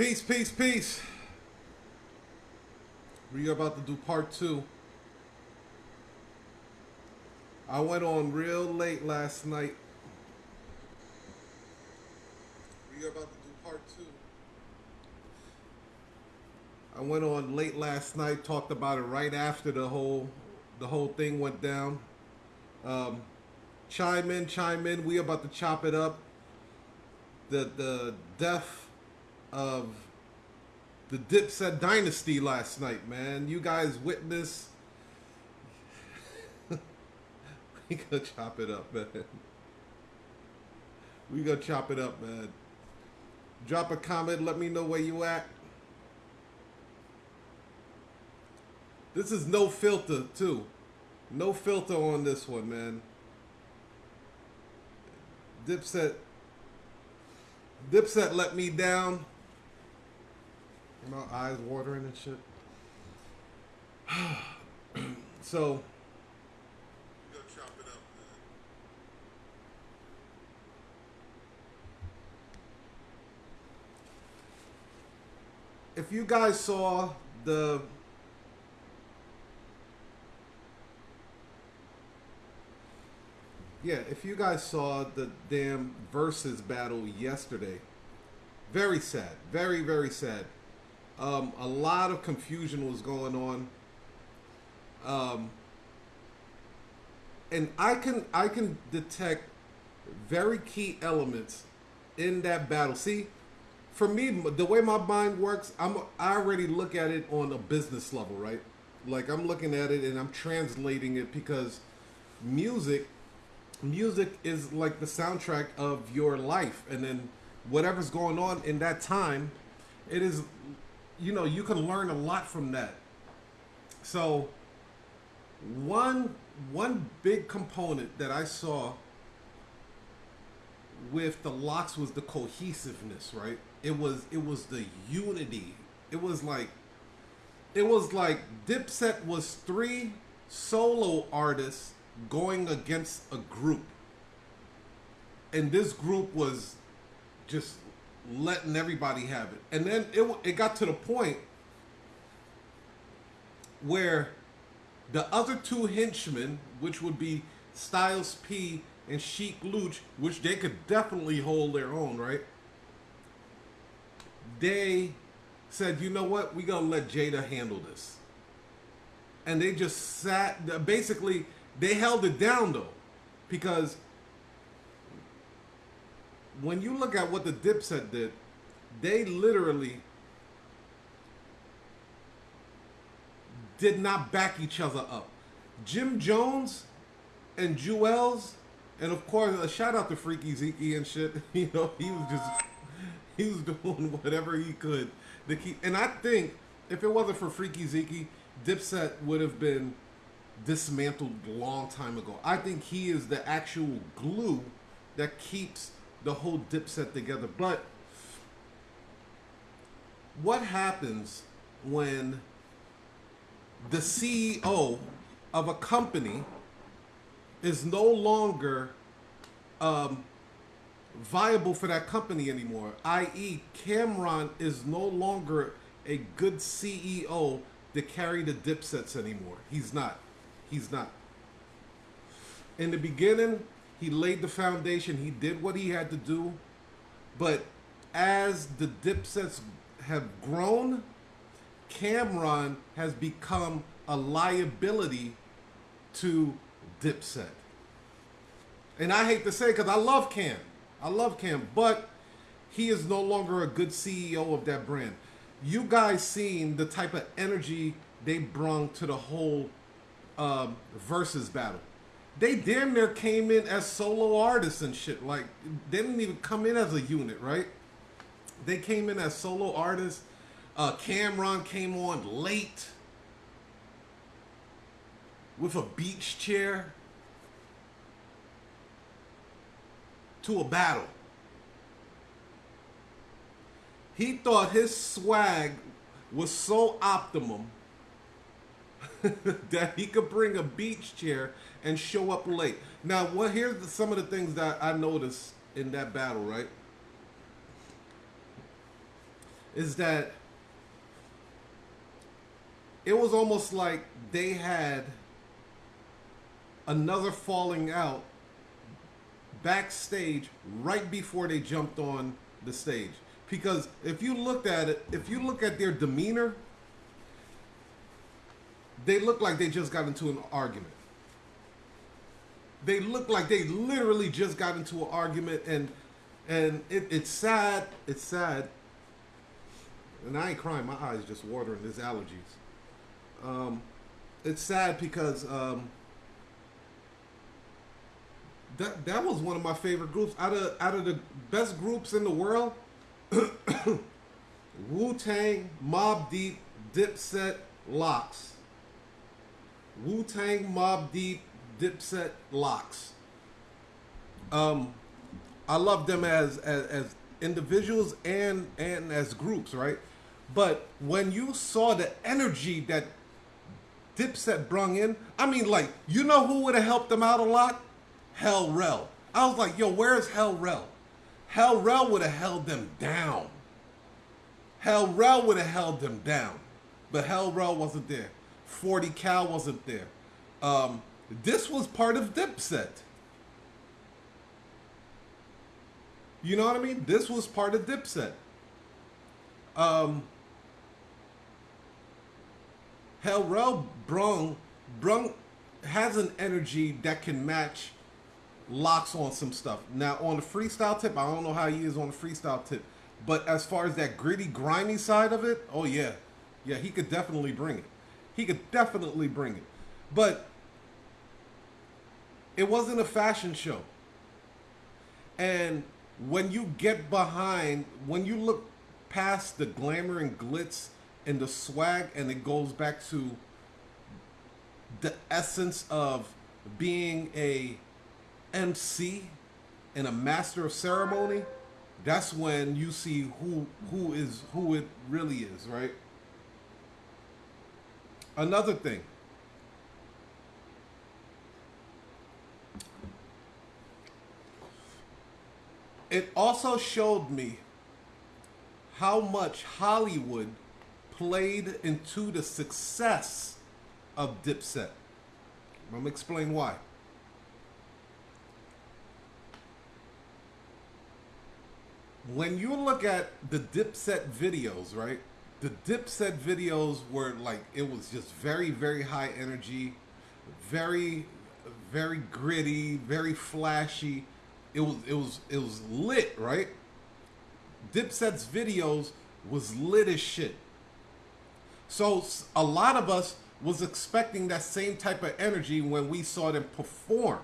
Peace, peace, peace. We are about to do part two. I went on real late last night. We are about to do part two. I went on late last night, talked about it right after the whole the whole thing went down. Um, chime in, chime in. We about to chop it up. The the death of the Dipset dynasty last night, man. You guys witnessed. we gonna chop it up, man. We gonna chop it up, man. Drop a comment. Let me know where you at. This is no filter, too. No filter on this one, man. Dipset. Dipset let me down. My eyes watering and shit. so. Go chop it up, man. If you guys saw the Yeah, if you guys saw the damn versus battle yesterday, very sad, very very sad. Um, a lot of confusion was going on, um, and I can I can detect very key elements in that battle. See, for me, the way my mind works, I'm I already look at it on a business level, right? Like I'm looking at it and I'm translating it because music music is like the soundtrack of your life and then whatever's going on in that time it is you know you can learn a lot from that. So one one big component that i saw with the LOX was the cohesiveness right? It was it was the unity. It was like it was like dipset was three solo artists going against a group. And this group was just letting everybody have it. And then it, it got to the point where the other two henchmen, which would be Styles P and Sheek Louch, which they could definitely hold their own, right? They said, you know what, We're gonna let Jada handle this. And they just sat, basically, they held it down though, because when you look at what the Dipset did, they literally did not back each other up. Jim Jones and Juelz, and of course, a shout out to Freaky Zeke and shit. You know, he was just he was doing whatever he could to keep. And I think if it wasn't for Freaky Zeke, Dipset would have been dismantled long time ago. I think he is the actual glue that keeps the whole dipset together. But what happens when the CEO of a company is no longer um, viable for that company anymore? I.e., Cameron is no longer a good CEO to carry the dipsets anymore. He's not. He's not. In the beginning, he laid the foundation. He did what he had to do. But as the dipsets have grown, Cameron has become a liability to Dipset. And I hate to say it because I love Cam. I love Cam, but he is no longer a good CEO of that brand. You guys seen the type of energy they brung to the whole um, versus battle. They damn near came in as solo artists and shit. Like they didn't even come in as a unit, right? They came in as solo artists. Uh, Cam'ron came on late with a beach chair to a battle. He thought his swag was so optimum that he could bring a beach chair and show up late. Now, what here's the, some of the things that I noticed in that battle, right? is that it was almost like they had another falling out backstage right before they jumped on the stage. Because if you looked at it, if you look at their demeanor, they look like they just got into an argument. They look like they literally just got into an argument, and and it, it's sad. It's sad. And I ain't crying. My eyes just watering. There's allergies. Um, it's sad because um, that that was one of my favorite groups out of out of the best groups in the world. Wu Tang, Mobb Deep, Dipset, LOX Wu Tang, Mobb Deep, Dipset, LOX. Um, I love them as, as as individuals and and as groups, right? But when you saw the energy that Dipset brung in, I mean, like, you know who would have helped them out a lot? Hell Rell. I was like, yo, where's Hell Rell? Hell Rell would have held them down. Hell Rell would have held them down. But Hell Rell wasn't there. 40 Cal wasn't there. Um, this was part of Dipset. You know what I mean? This was part of Dipset. Um, Hell Rell brung, brung has an energy that can match LOX on some stuff. Now on the freestyle tip, I don't know how he is on the freestyle tip, but as far as that gritty, grimy side of it, oh yeah, yeah, he could definitely bring it. He could definitely bring it, but it wasn't a fashion show. And when you get behind, when you look past the glamour and glitz and the swag, and it goes back to the essence of being a MC and a master of ceremony, that's when you see who who is who it really is, right? Another thing. It also showed me how much Hollywood played into the success of Dipset. I'm gonna explain why. when you look at the Dipset videos, right? The Dipset videos were like it was just very, very high energy, very, very gritty, very flashy. It was it was it was lit, right? Dipset's videos was lit as shit. So a lot of us was expecting that same type of energy when we saw them perform.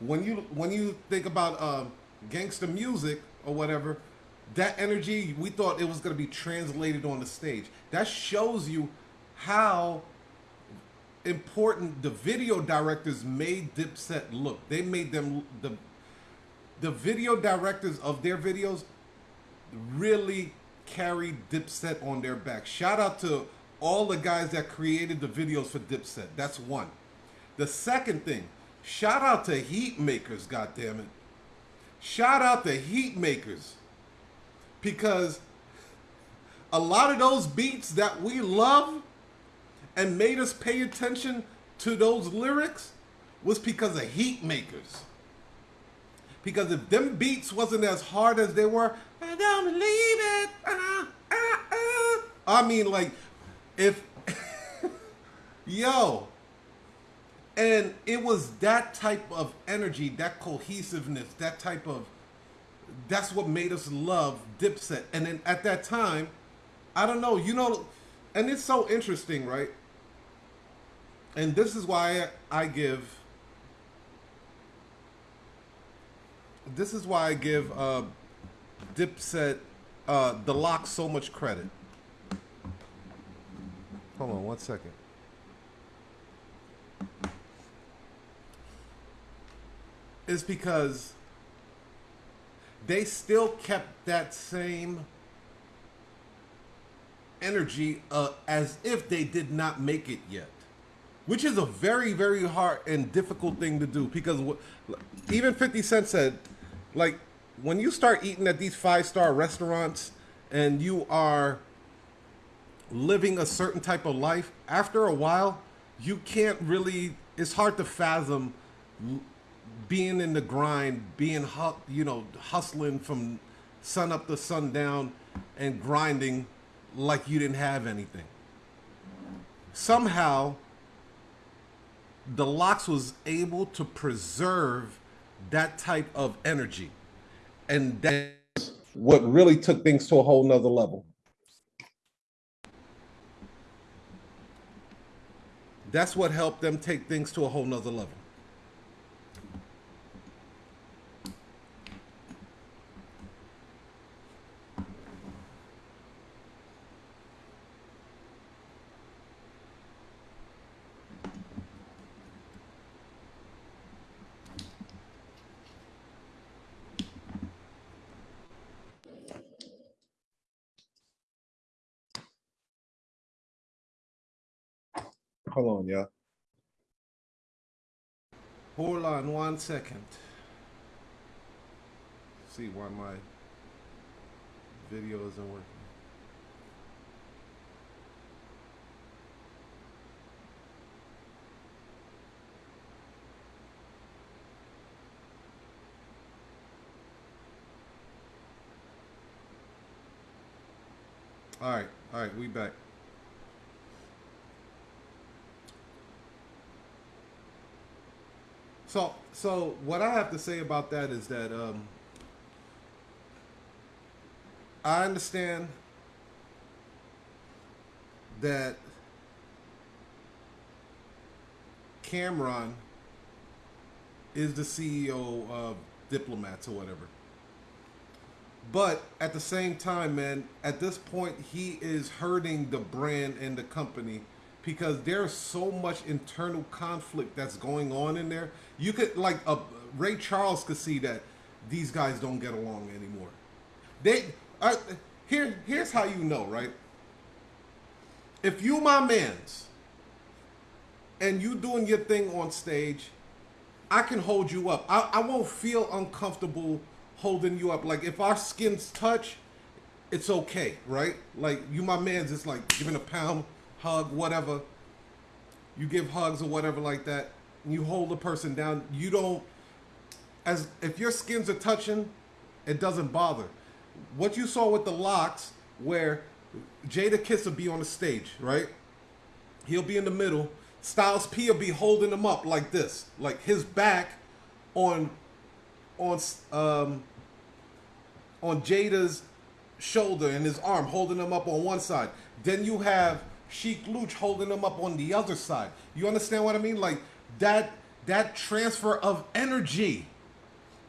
When you when you think about uh, gangster music, or whatever, that energy, we thought it was going to be translated on the stage. That shows you how important the video directors made Dipset look. They made them the the video directors of their videos really carry Dipset on their back. Shout out to all the guys that created the videos for Dipset. That's one. The second thing, shout out to Heatmakerz, goddammit. it. Shout out to Heatmakerz because a lot of those beats that we love and made us pay attention to those lyrics was because of Heatmakerz. Because if them beats wasn't as hard as they were, I don't believe it. Uh, uh, uh. I mean, like, if, yo, and it was that type of energy, that cohesiveness, that type of that's what made us love Dipset. And then at that time, I don't know, you know, and it's so interesting, right? And this is why I give this is why I give uh, Dipset uh, the LOX so much credit. Hold on one second. is because they still kept that same energy uh, as if they did not make it yet which is a very very hard and difficult thing to do because even 50 cent said like when you start eating at these five star restaurants and you are living a certain type of life, after a while, you can't really. It's hard to fathom being in the grind, being you know hustling from sun up to sundown, and grinding like you didn't have anything. Somehow, the LOX was able to preserve that type of energy, and that's what really took things to a whole nother level. That's what helped them take things to a whole nother level. Hold on, y'all. Hold on one second. See why my video isn't working. All right, all right, we back. So, so what I have to say about that is that um, I understand that Cameron is the CEO of Diplomats or whatever. But at the same time, man, at this point, he is hurting the brand and the company because there's so much internal conflict that's going on in there. You could like uh, Ray Charles could see that these guys don't get along anymore. They uh, here here's how you know, right? If you my man's and you doing your thing on stage, I can hold you up. I, I won't feel uncomfortable holding you up. Like if our skins touch, it's okay, right? Like you my man's it's like giving a pound hug, whatever. You give hugs or whatever like that. you hold the person down. You don't, as if your skins are touching, it doesn't bother. What you saw with the LOX, where Jadakiss will be on the stage, right? He'll be in the middle. Styles P will be holding him up like this, like his back on on um on Jada's shoulder and his arm, holding him up on one side. Then you have Sheek Louch holding them up on the other side. You understand what I mean? Like that that transfer of energy.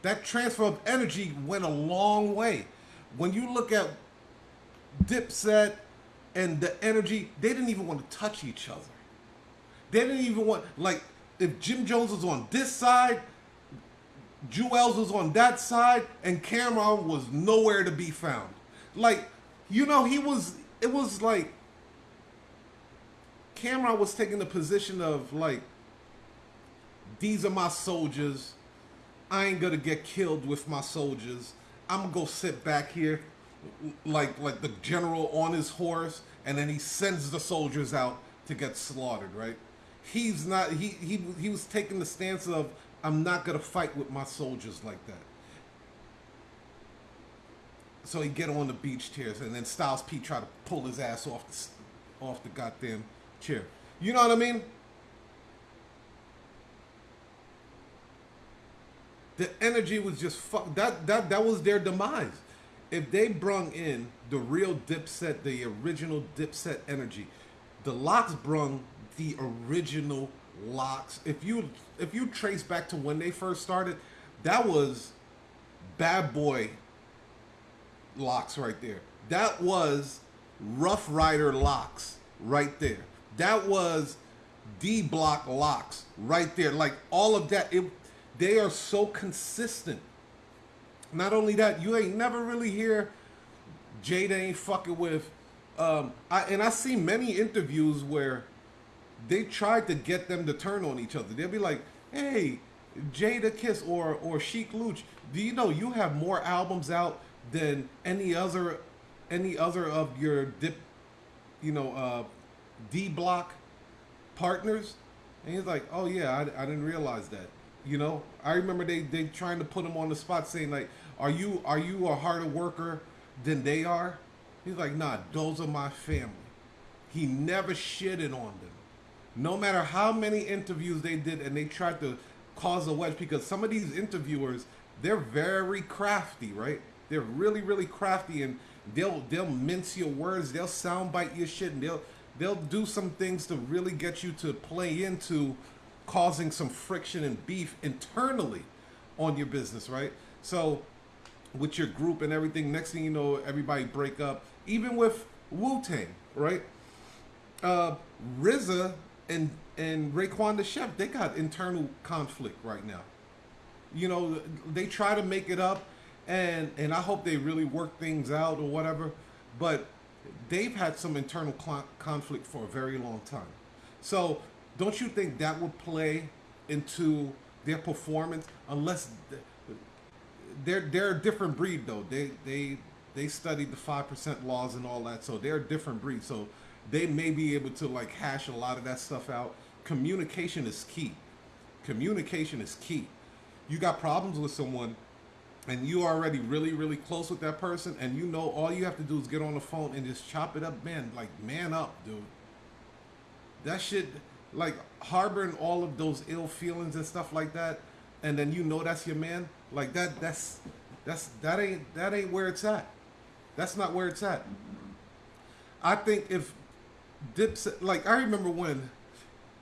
That transfer of energy went a long way. When you look at Dipset and the energy, they didn't even want to touch each other. They didn't even want like if Jim Jones was on this side, Juelz was on that side, and Cam'ron was nowhere to be found. Like, you know, he was it was like Cam'ron was taking the position of like, these are my soldiers. I ain't gonna get killed with my soldiers. I'm gonna go sit back here, like like the general on his horse, and then he sends the soldiers out to get slaughtered. Right? He's not. He he he was taking the stance of I'm not gonna fight with my soldiers like that. So he get on the beach tears, and then Styles P try to pull his ass off the off the goddamn chair. You know what I mean? The energy was just fuck. That that that was their demise. If they brung in the real Dipset, the original Dipset energy, the LOX brung the original LOX. If you if you trace back to when they first started, that was bad boy LOX right there. That was Ruff Ryder LOX right there. That was D block LOX right there. Like all of that, it they are so consistent. Not only that, you ain't never really hear Jada ain't fucking with. Um, I and I see many interviews where they tried to get them to turn on each other. They'll be like, "Hey, Jadakiss or or Sheek Louch, do you know you have more albums out than any other any other of your dip, you know, uh, D block partners? And he's like, oh yeah, I, I didn't realize that. You know, I remember they they trying to put him on the spot, saying like, are you are you a harder worker than they are? He's like, nah, those are my family. He never shitted on them. No matter how many interviews they did, and they tried to cause a wedge because some of these interviewers, they're very crafty, right? They're really, really crafty, and they'll they'll mince your words, they'll soundbite your shit, and they'll they'll do some things to really get you to play into causing some friction and beef internally on your business, right? So with your group and everything, next thing you know, everybody break up. Even with Wu Tang, right? Uh, RZA and and Raekwon the Chef, they got internal conflict right now. You know, they try to make it up, and and I hope they really work things out or whatever. But they've had some internal conflict for a very long time. So don't you think that would play into their performance? Unless they're they're a different breed though. They they they studied the five percent laws and all that, so they're a different breed. So they may be able to like hash a lot of that stuff out. Communication is key. Communication is key. You got problems with someone and you already really really close with that person and you know all you have to do is get on the phone and just chop it up man like man up dude. That shit like harboring all of those ill feelings and stuff like that and then you know that's your man like that that's that's that ain't that ain't where it's at. That's not where it's at. I think if dips like i remember when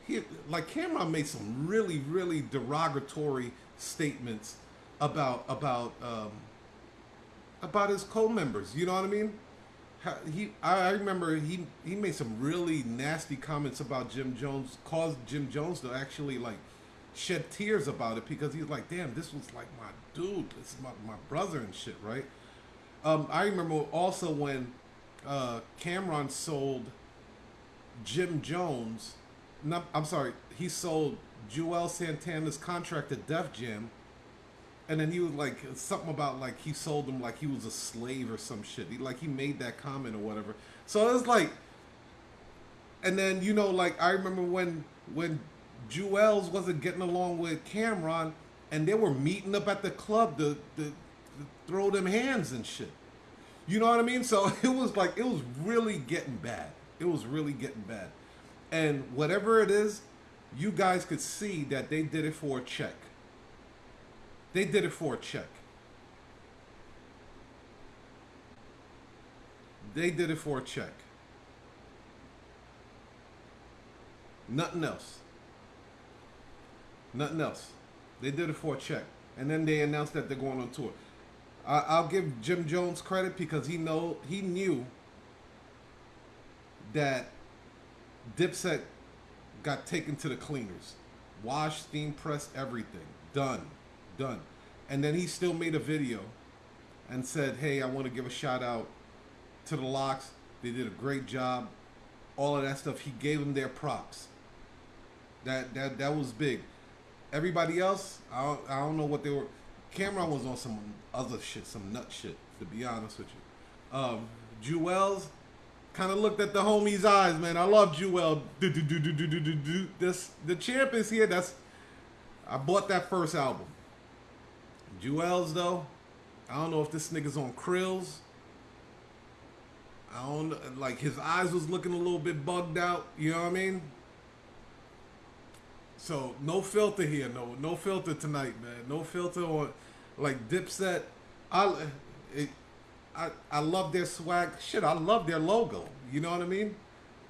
he like cameron made some really really derogatory statements about about um, about his co-members. You know what I mean? He I remember he he made some really nasty comments about Jim Jones, caused Jim Jones to actually like shed tears about it because he's like, damn, this was like my dude, this is my, my brother and shit, right? Um, I remember also when uh, Cameron sold Jim Jones. No, I'm sorry, he sold Juelz Santana's contract to Def Jam and then he was like something about like he sold him like he was a slave or some shit. He, like he made that comment or whatever. So it was like, and then you know like I remember when when Juelz wasn't getting along with Cameron, and they were meeting up at the club to, to, to throw them hands and shit. You know what I mean? So it was like it was really getting bad. It was really getting bad, and whatever it is, you guys could see that they did it for a check they did it for a check. They did it for a check. Nothing else. Nothing else. They did it for a check. And then they announced that they're going on tour. I, will give Jim Jones credit because he know he knew that Dipset got taken to the cleaners, washed, steam pressed, everything done done. And then he still made a video and said, hey, I want to give a shout out to the LOX. They did a great job. All of that stuff. He gave them their props. That that that was big. Everybody else, I don't, I don't know what they were. Cameron was on some other shit, some nut shit. To be honest with you, um, Juelz kind of looked at the homie's eyes, man. I love Juelz. This the champ is here. That's I bought that first album. Juelz though, I don't know if this nigga's on krills. I don't like his eyes was looking a little bit bugged out. You know what I mean? So no filter here, no no filter tonight, man. No filter on like Dipset. I it, I I love their swag. Shit, I love their logo. You know what I mean?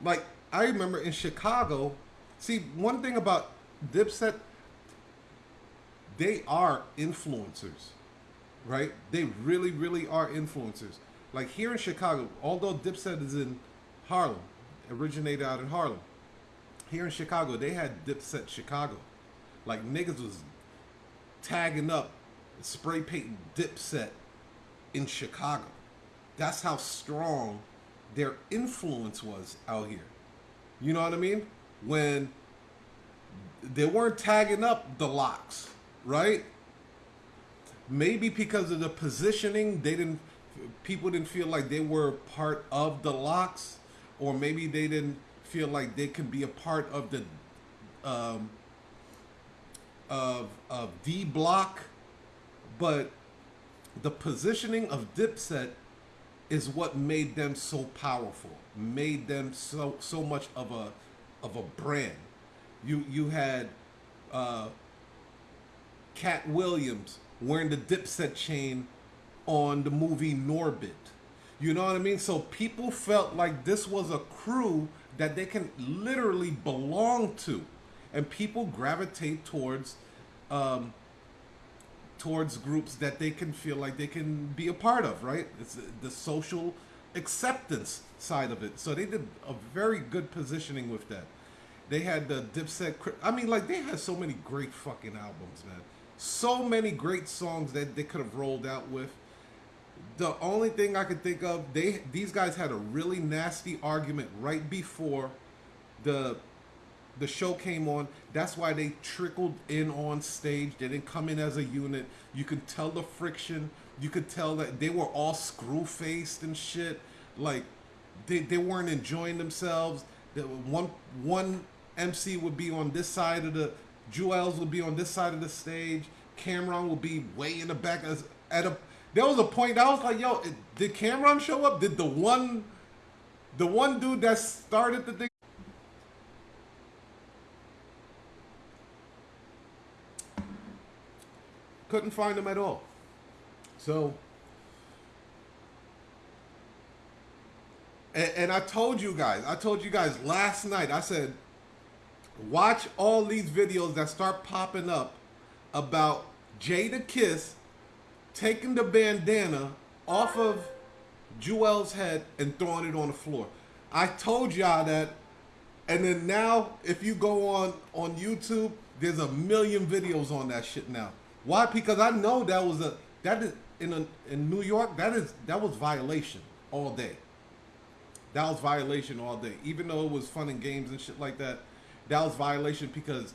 Like I remember in Chicago. See, one thing about Dipset, they are influencers, right? They really, really are influencers. Like here in Chicago, although Dipset is in Harlem, originated out in Harlem, here in Chicago, they had Dipset Chicago. Like niggas was tagging up, spray painting Dipset in Chicago. That's how strong their influence was out here. You know what I mean? When they weren't tagging up the LOX right? Maybe because of the positioning, they didn't people didn't feel like they were part of the LOX, or maybe they didn't feel like they could be a part of the um, of of D Block, but the positioning of Dipset is what made them so powerful, made them so so much of a of a brand. You you had uh, Katt Williams wearing the Dipset chain on the movie Norbit. You know what I mean? So people felt like this was a crew that they can literally belong to, and people gravitate towards um, towards groups that they can feel like they can be a part of. Right? It's the social acceptance side of it. So they did a very good positioning with that. They had the Dipset. I mean, like they had so many great fucking albums, man. So many great songs that they could have rolled out with. The only thing I could think of, they these guys had a really nasty argument right before the the show came on. That's why they trickled in on stage. They didn't come in as a unit. You could tell the friction. You could tell that they were all screw faced and shit. Like they, they weren't enjoying themselves. One one MC would be on this side of the Juelz will be on this side of the stage. Cameron will be way in the back. As, at a there was a point I was like, yo, did Cameron show up? Did the one the one dude that started the thing couldn't find him at all. So and, and I told you guys, I told you guys last night, I said watch all these videos that start popping up about Jadakiss taking the bandana off of Juelz's head and throwing it on the floor. I told y'all that, and then now if you go on on YouTube, there's a million videos on that shit now. Why? Because I know that was a that is in a, in New York. That is that was violation all day. That was violation all day. Even though it was fun and games and shit like that, that was violation because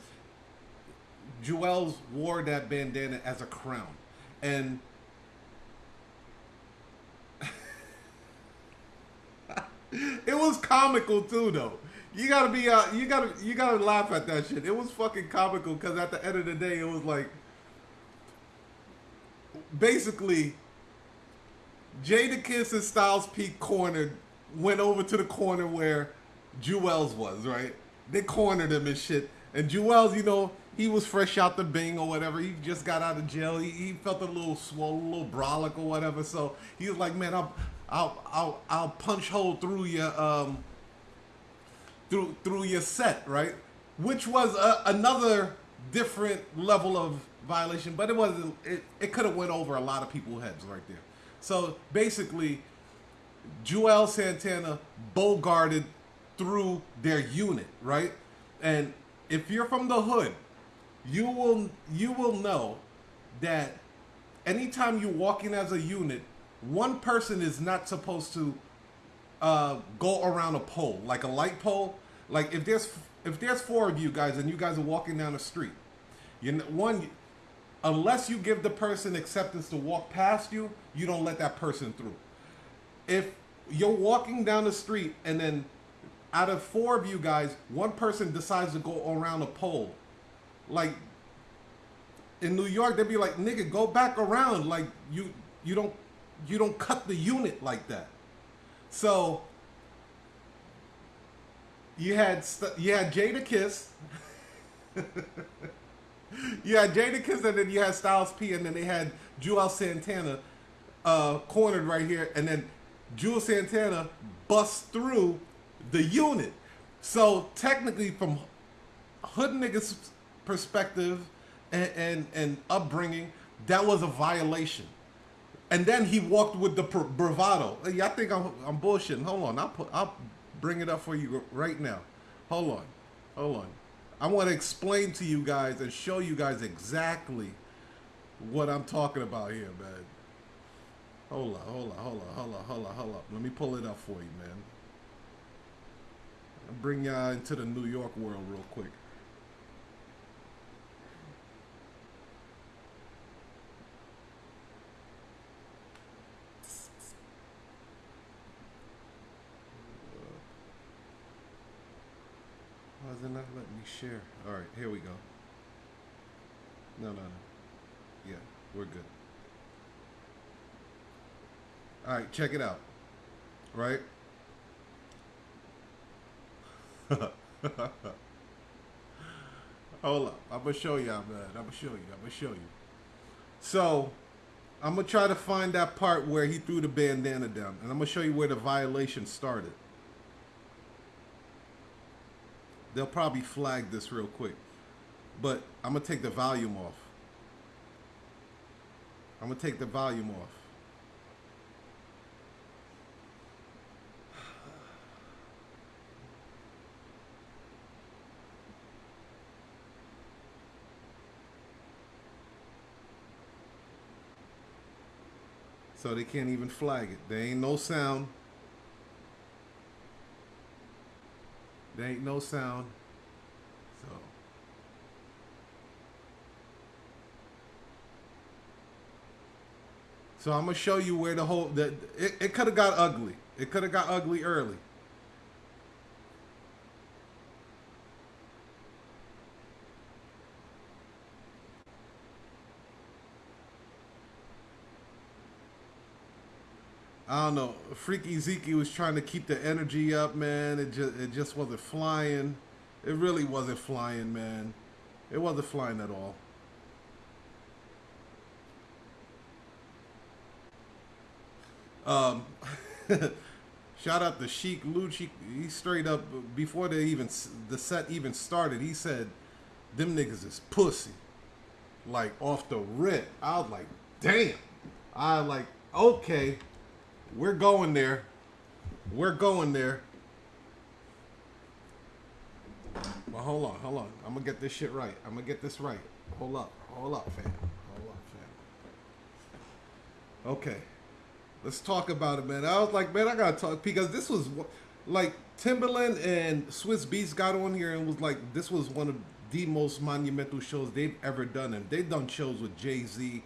Juelz wore that bandana as a crown, and it was comical too, though. You gotta be, uh, you gotta, you gotta laugh at that shit. It was fucking comical because at the end of the day, it was like, basically, Jadakiss and Styles P cornered, went over to the corner where Juelz was, right? They cornered him and shit. And Juelz, you know, he was fresh out the bing or whatever. He just got out of jail. He, he felt a little swollen, a little brolic or whatever. So he was like, man, I'll, I'll, I'll, I'll punch hole through your, um, through, through your set, right? Which was a, another different level of violation, but it wasn't, it, it could have went over a lot of people's heads right there. So basically, Juelz Santana bogarted through their unit, right? And if you're from the hood, you will you will know that anytime you walk in as a unit, one person is not supposed to uh, go around a pole, like a light pole. Like if there's if there's four of you guys and you guys are walking down the street, you know, one unless you give the person acceptance to walk past you, you don't let that person through. If you're walking down the street and then out of four of you guys, one person decides to go around a pole. Like in New York, they'd be like, "Nigga, go back around." Like you, you don't, you don't cut the unit like that. So you had you had Jadakiss. you had Jadakiss, and then you had Styles P, and then they had Juelz Santana uh, cornered right here, and then Juelz Santana busts through the unit. So technically, from hood niggas' perspective and, and, and upbringing, that was a violation. And then he walked with the bravado. Yeah, I think I'm, I'm bullshitting. Hold on, I'll put I'll bring it up for you right now. Hold on, hold on. I want to explain to you guys and show you guys exactly what I'm talking about here, man. Hold on, hold on, hold on, hold on, hold on, hold on. Let me pull it up for you, man bring y'all into the New York world real quick. Why is it not letting me share? All right, here we go. No, no, no. Yeah, we're good. All right, check it out. Right? Hold up. I'm to show y'all, man. I'm to show you. I'm to show you. So, I'm to try to find that part where he threw the bandana down. And I'm to show you where the violation started. They'll probably flag this real quick. But I'm to take the volume off. I'm to take the volume off. So they can't even flag it. There ain't no sound. There ain't no sound. So. So I'm gonna show you where the whole that it, it could have got ugly. It could have got ugly early. I don't know. Freaky Zeke was trying to keep the energy up, man. It just it just wasn't flying. It really wasn't flying, man. It wasn't flying at all. Um, shout out to Sheek Louch. He, he straight up before they even the set even started. He said, "Them niggas is pussy." Like off the rip, I was like, "Damn!" I like, okay. We're going there. We're going there. Well, hold on, hold on. I'm gonna get this shit right. I'm gonna get this right. Hold up, hold up, fam. Hold up, fam. Okay, let's talk about it, man. I was like, man, I gotta talk because this was like Timbaland and Swizz Beatz got on here and was like, this was one of the most monumental shows they've ever done, and they've done shows with Jay Z,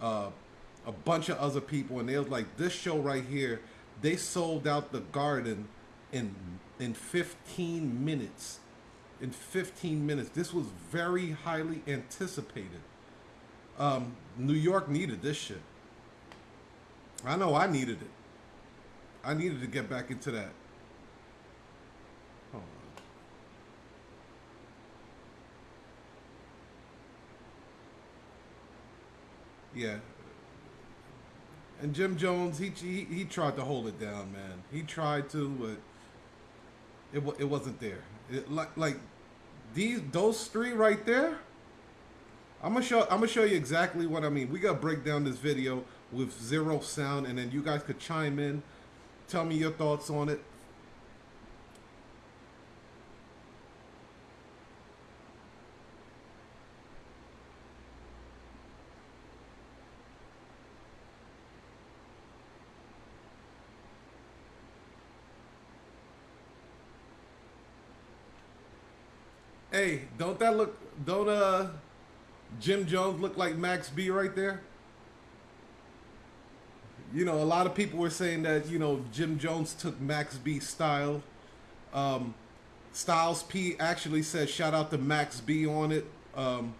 uh, a bunch of other people, and they was like, this show right here, they sold out the garden in in 15 minutes. In 15 minutes, this was very highly anticipated. Um, New York needed this shit. I know I needed it. I needed to get back into that. Yeah, and Jim Jones, he, he he tried to hold it down, man. He tried to, but it it wasn't there. It, like like these those three right there. I'm gonna show I'm gonna show you exactly what I mean. We gotta break down this video with zero sound, and then you guys could chime in, tell me your thoughts on it. Hey, don't that look? Don't uh, Jim Jones look like Max B right there? You know, a lot of people were saying that you know Jim Jones took Max B style. Um, Styles P actually said shout out to Max B on it um,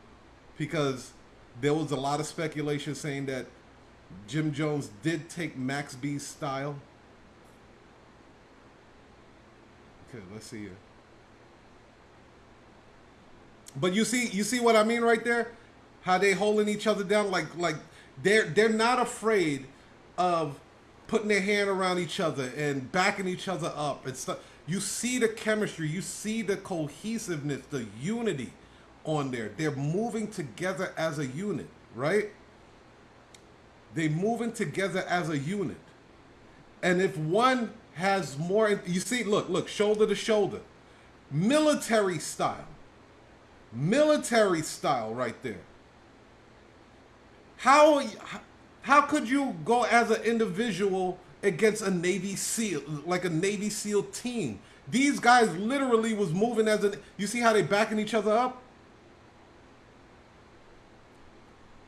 because there was a lot of speculation saying that Jim Jones did take Max B's style. Okay, let's see here. But you see, you see what I mean right there? How they holding each other down like like they're they're not afraid of putting their hand around each other and backing each other up and stuff. You see the chemistry, you see the cohesiveness, the unity on there. They're moving together as a unit, right? They moving together as a unit. And if one has more, you see, look, look, shoulder to shoulder, military style military style right there. How how could you go as an individual against a Navy SEAL like a Navy SEAL team? These guys literally was moving as an you see how they backing each other up?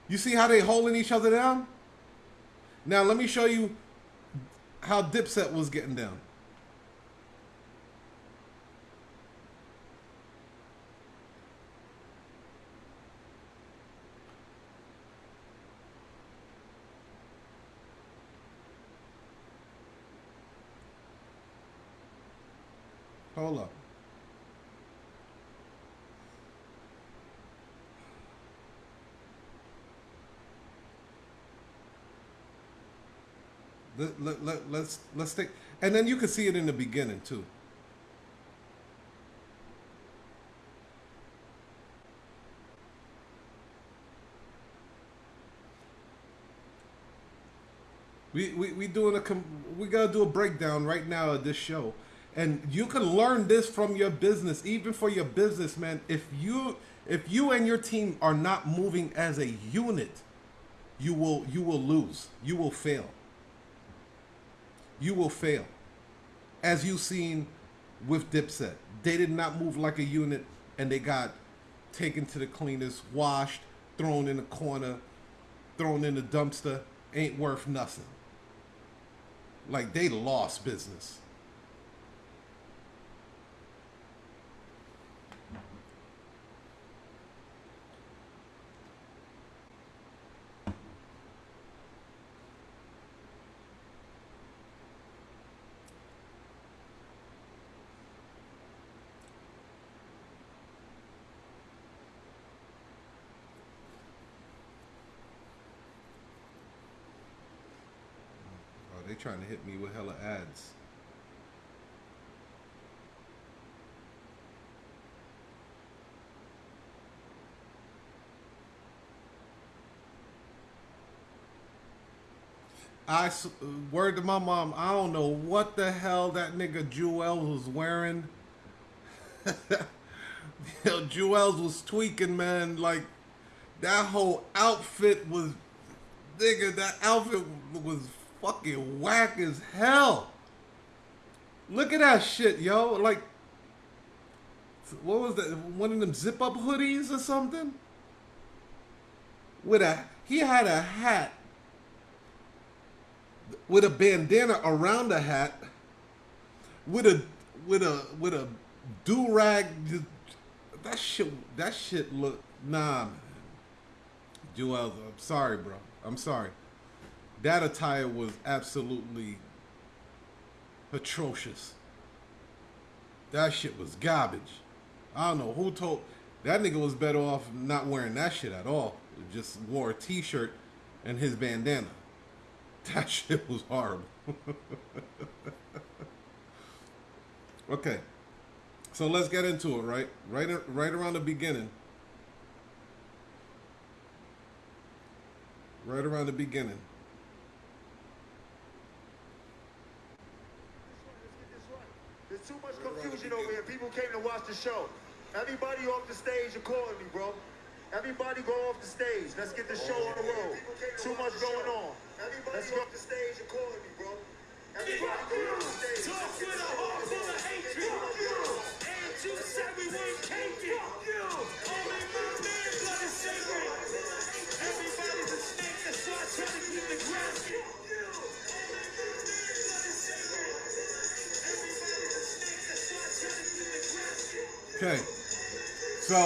You see how they holding each other down? Now let me show you how Dipset was getting down. Hold up. Let, let, let, let's let's take and then you can see it in the beginning too. We, we, we doing a we gotta do a breakdown right now of this show, and you can learn this from your business, even for your business, man. If you if you and your team are not moving as a unit, you will you will lose. You will fail. You will fail, as you've seen with Dipset. They did not move like a unit, and they got taken to the cleaners, washed, thrown in the corner, thrown in the dumpster. Ain't worth nothing like they lost business. Trying to hit me with hella ads. I word to my mom. I don't know what the hell that nigga Juelz was wearing. Yo, Juelz was tweaking, man. Like that whole outfit was, nigga. That outfit was fucking whack as hell. Look at that shit, yo. Like, what was that? One of them zip up hoodies or something? With a, he had a hat with a bandana around the hat, with a with a with a do rag. That shit. That shit look nah, man. Juelz, I'm sorry, bro. I'm sorry. That attire was absolutely atrocious. That shit was garbage. I don't know who told that nigga was better off not wearing that shit at all. Just wore a t-shirt and his bandana. That shit was horrible. okay. So let's get into it, right? Right right around the beginning. Right around the beginning. There's confusion over here. People came to watch the show. Everybody off the stage accordingly, bro. Everybody go off the stage. Let's get the show on the road. Too much going on. Let's go off the stage accordingly, bro. Everybody go off the stage. Talk with a heart full of hatred. And you said we take it. Only my man blood is sacred. Everybody's a snake, that's why I try to keep the ground. Okay. So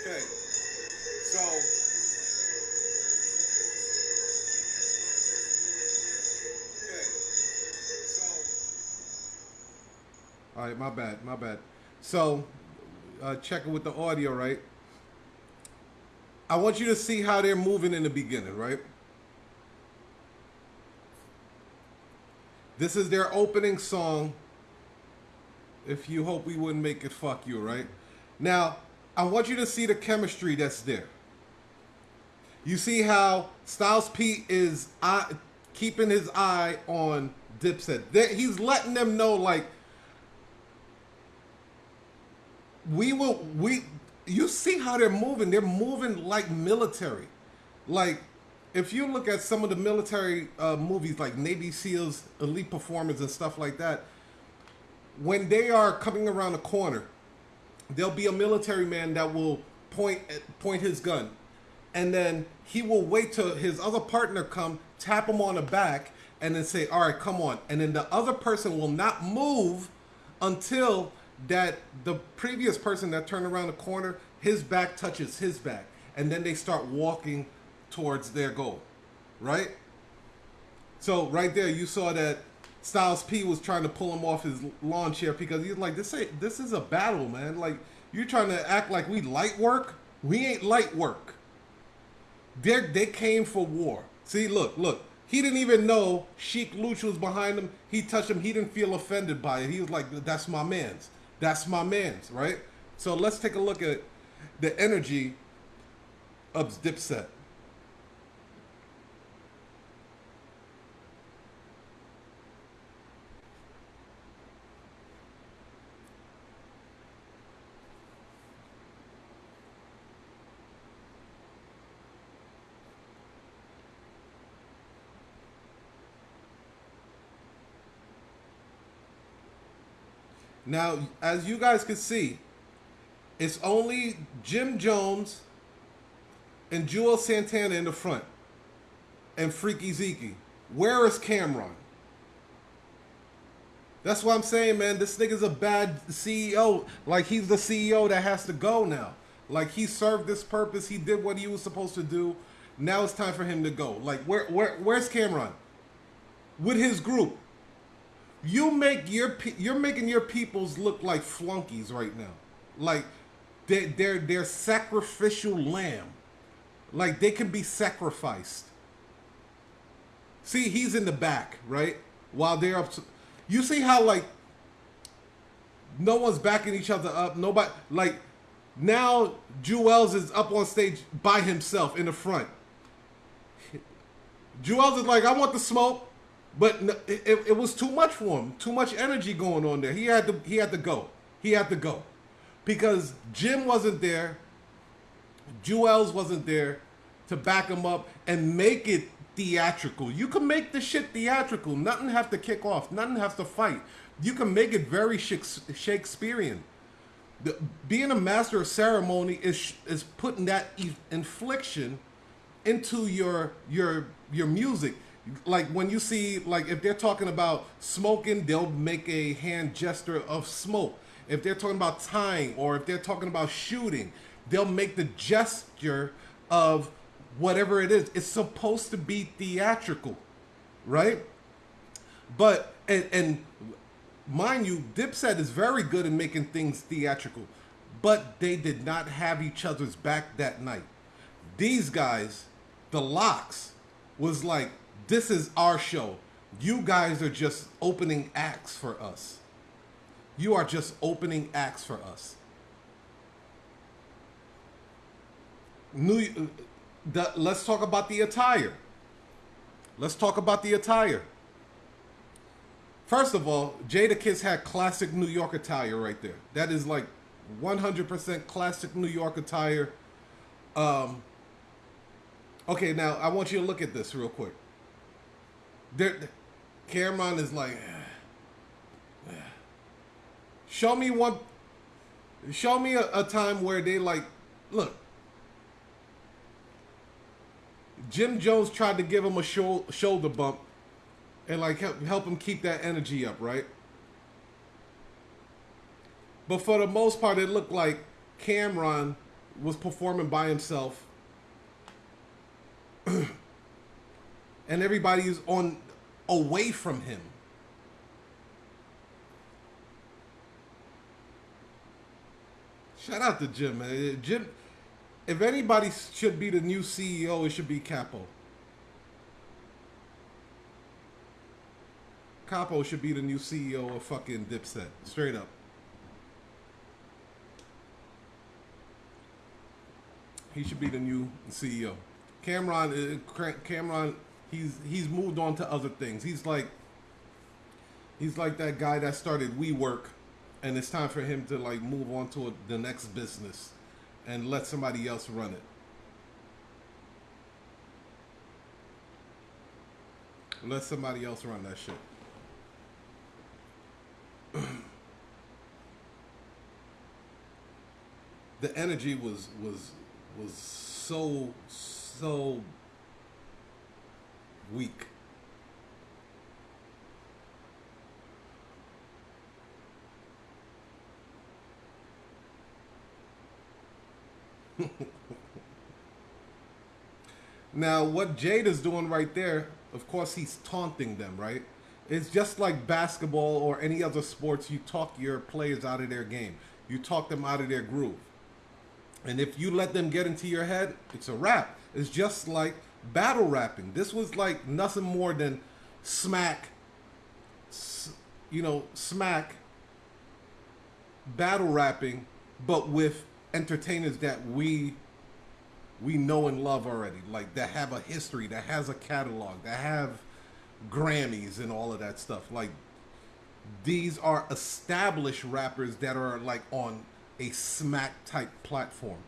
Okay. So Okay. So All right, my bad, my bad. So uh checking with the audio, right? I want you to see how they're moving in the beginning, right? This is their opening song. If you hope we wouldn't make it fuck you, right? Now, I want you to see the chemistry that's there. You see how Styles P is eye, keeping his eye on Dipset. He's letting them know, like, we will we you see how they're moving they're moving like military like if you look at some of the military uh, movies like navy seals elite performers and stuff like that when they are coming around a corner there'll be a military man that will point point his gun. And then he will wait till his other partner come tap him on the back and then say all right come on. And then the other person will not move until that the previous person that turned around the corner his back touches his back. And then they start walking towards their goal right So right there, you saw that Styles P was trying to pull him off his lawn chair because he's like, "This ain't this is a battle, man. Like you're trying to act like we light work. We ain't light work. They they came for war. See, look, look. He didn't even know Sheek Louch was behind him. He touched him. He didn't feel offended by it. He was like, "That's my man's. That's my man's." Right. So let's take a look at the energy of Dipset. Now, as you guys can see, it's only Jim Jones and Juelz Santana in the front and Freaky Zeke. Where is Cam'ron? That's what I'm saying, man. This nigga's a bad CEO. Like, he's the CEO that has to go now. Like, he served this purpose. He did what he was supposed to do. Now it's time for him to go. Like, where, where, where's Cam'ron? With his group. You make your you're making your peoples look like flunkies right now. Like they they're they're sacrificial lamb. Like they can be sacrificed. See, he's in the back, right? While they're up. To, you see how like no one's backing each other up. Nobody like now. Juelz is up on stage by himself in the front. Juelz is like, I want the smoke. But it, it, was too much for him. Too much energy going on there. He had to he had to go. He had to go. Because Jim wasn't there. Juelz wasn't there to back him up and make it theatrical. You can make the shit theatrical. Nothing have to kick off. Nothing has to fight. You can make it very Shakes- Shakespearean. The, being a master of ceremony is is putting that infliction into your your your music like when you see like if they're talking about smoking they'll make a hand gesture of smoke. If they're talking about tying or if they're talking about shooting they'll make the gesture of whatever it is. It's supposed to be theatrical right? But and and mind you dipset is very good in making things theatrical but they did not have each other's back that night. These guys the LOX was like this is our show. You guys are just opening acts for us. You are just opening acts for us. New, the, let's talk about the attire. Let's talk about the attire. First of all, Jadakiss had classic New York attire right there. That is like 100% classic New York attire. Um, okay, now I want you to look at this real quick there, Cam'ron is like, show me one, show me a, a time where they like, look, Jim Jones tried to give him a sho- shoulder bump and like help, help him keep that energy up, right? But for the most part, it looked like Cam'ron was performing by himself. and everybody's on away from him. Shout out to Jim, man. Jim, if anybody should be the new CEO, it should be Capo. Capo should be the new CEO of fucking Dipset. Straight up. He should be the new CEO. Cam'ron, uh, Cam'ron he's he's moved on to other things. He's like he's like that guy that started WeWork, and it's time for him to like move on to a, the next business and let somebody else run it. Let somebody else run that shit. the energy was was was so so week. now, what Jade is doing right there, of course he's taunting them, right? It's just like basketball or any other sports. You talk your players out of their game. You talk them out of their groove. And if you let them get into your head, it's a wrap. It's just like battle rapping. This was like nothing more than smack, you know, smack battle rapping, but with entertainers that we we know and love already, like that have a history, that has a catalog, that have Grammys and all of that stuff. Like these are established rappers that are like on a smack type platform.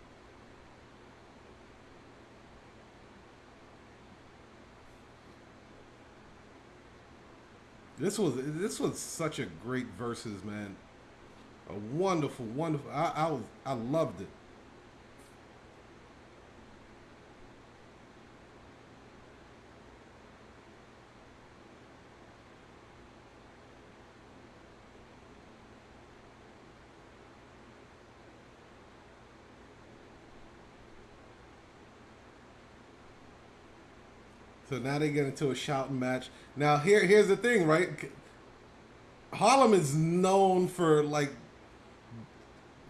This was this was such a great verses, man. A wonderful, wonderful. I I, was, I loved it. So now they get into a shouting match. Now here here's the thing, right? Harlem is known for like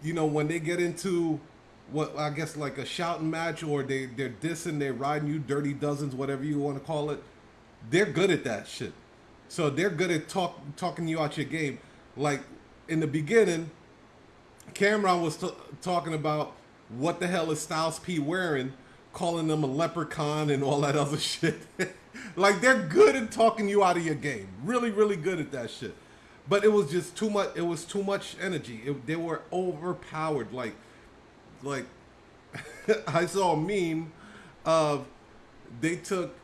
you know when they get into what I guess like a shouting match or they they're dissing, they're riding you dirty dozens, whatever you want to call it. They're good at that shit. So they're good at talk talking you out your game. Like in the beginning, Cam'ron was t- talking about what the hell is Styles P wearing, calling them a leprechaun and all that other shit. like they're good at talking you out of your game. Really, really good at that shit. But it was just too much. It was too much energy. It, they were overpowered. Like, like I saw a meme of they took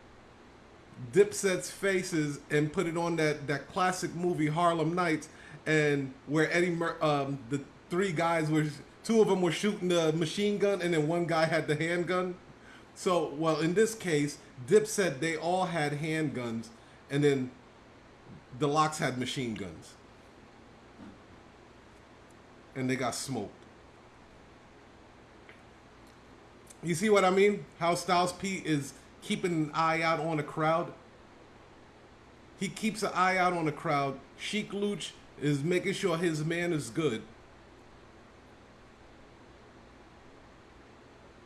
Dipset's faces and put it on that that classic movie Harlem Nights, and where Eddie Mur- um the three guys were two of them were shooting the machine gun and then one guy had the handgun. So well in this case, Dipset they all had handguns, and then the LOX had machine guns, and they got smoked. You see what I mean? How Styles P is keeping an eye out on the crowd. He keeps an eye out on the crowd. Sheek Louch is making sure his man is good.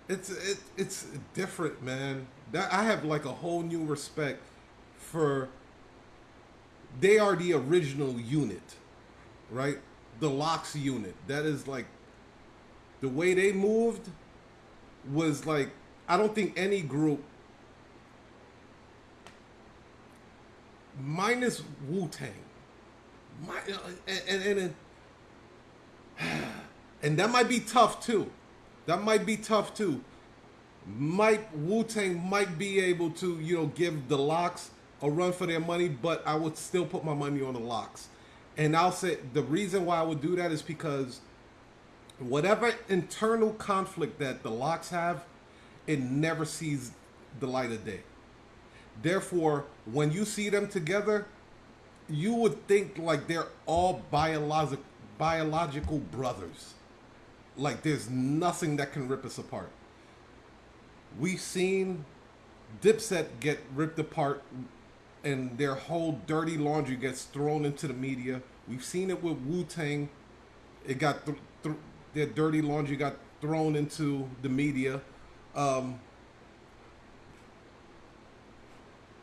It's it, it's different, man. That I have like a whole new respect for. They are the original unit, right? The LOX unit. That is like the way they moved was like I don't think any group minus Wu Tang, and and, and and that might be tough too. That might be tough too. Might Wu Tang might be able to you know give the LOX a run for their money, but I would still put my money on the LOX. And I'll say the reason why I would do that is because whatever internal conflict that the LOX have, it never sees the light of day. Therefore, when you see them together, you would think like they're all biologic biological brothers. Like there's nothing that can rip us apart. We've seen Dipset get ripped apart and their whole dirty laundry gets thrown into the media. We've seen it with Wu Tang. It got th- th- their dirty laundry got thrown into the media. Um,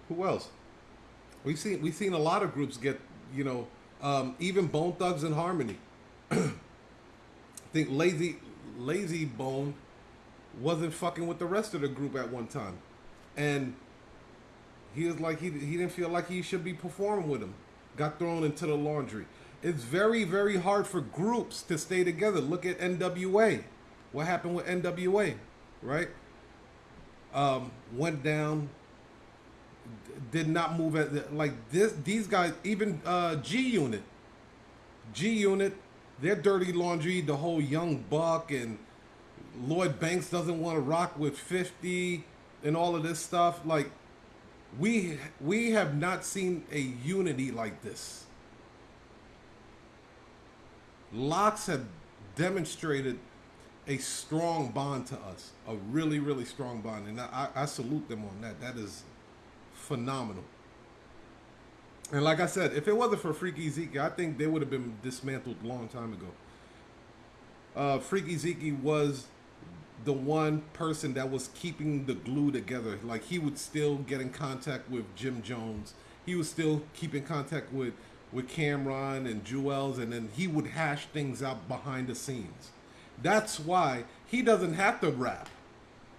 who else? We've seen we've seen a lot of groups get you know um, even Bone Thugs-n-Harmony. Think Lazy Layzie Bone wasn't fucking with the rest of the group at one time, and he was like he he didn't feel like he should be performing with him. Got thrown into the laundry. It's very very hard for groups to stay together. Look at NWA. What happened with NWA, right? Um, went down. Did not move at like this. These guys, even uh, G Unit, G Unit, their dirty laundry. The whole Young Buck and Lloyd Banks doesn't want to rock with 50 and all of this stuff. Like we we have not seen a unity like this. LOX have demonstrated a strong bond to us, a really really strong bond, and I, I salute them on that. That is phenomenal. And like I said, if it wasn't for Freaky Zeke, I think they would have been dismantled a long time ago. Uh, Freaky Zeke was the one person that was keeping the glue together. Like he would still get in contact with Jim Jones. He was still keep in contact with with Cam'ron and Juelz, and then he would hash things out behind the scenes. That's why he doesn't have to rap.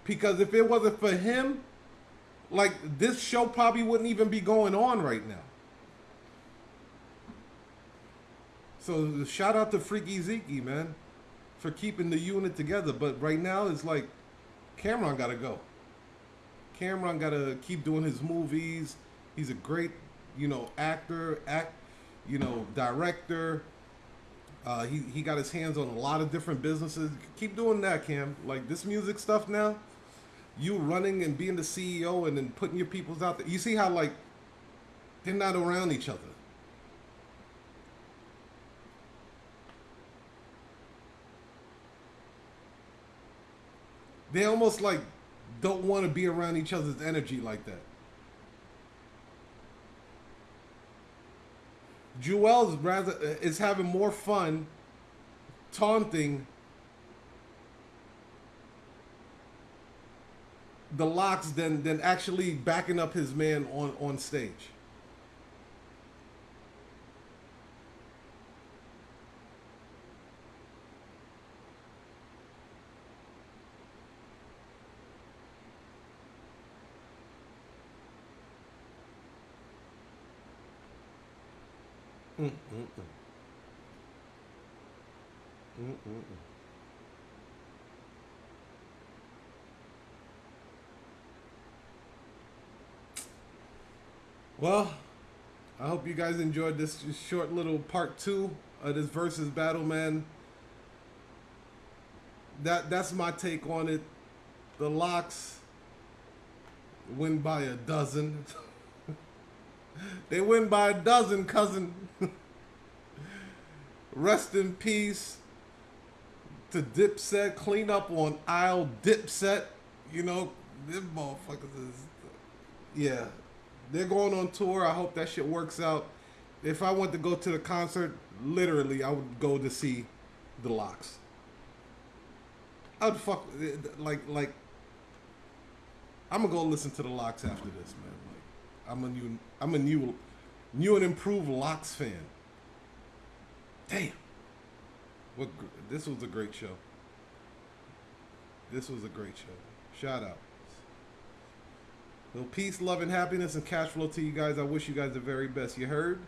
Because if it wasn't for him, like this show probably wouldn't even be going on right now. So shout out to Freaky Zeke, man, for keeping the unit together. But right now it's like Cam'ron gotta go. Cam'ron gotta keep doing his movies. He's a great, you know, actor, act, you know, director. Uh, he he got his hands on a lot of different businesses. Keep doing that, Cam. Like this music stuff now. You running and being the CEO and then putting your peoples out there. You see how like they're not around each other. They almost like don't want to be around each other's energy like that. Juelz rather uh, is having more fun taunting the LOX than than actually backing up his man on on stage. Well, I hope you guys enjoyed this short little part two of this versus battle, man. That that's my take on it. The LOX win by a dozen. they win by a dozen, cousin. Rest in peace to Dipset. Clean up on aisle Dipset. You know, them motherfuckers is yeah. They're going on tour. I hope that shit works out. If I want to go to the concert, literally, I would go to see the LOX. I'd fuck like like. I'm gonna go listen to the LOX after this, man. I'm a new, I'm a new, new and improved LOX fan. Damn. What this was a great show. This was a great show. Shout out. So peace, love, and happiness and cash flow to you guys. I wish you guys the very best. You heard?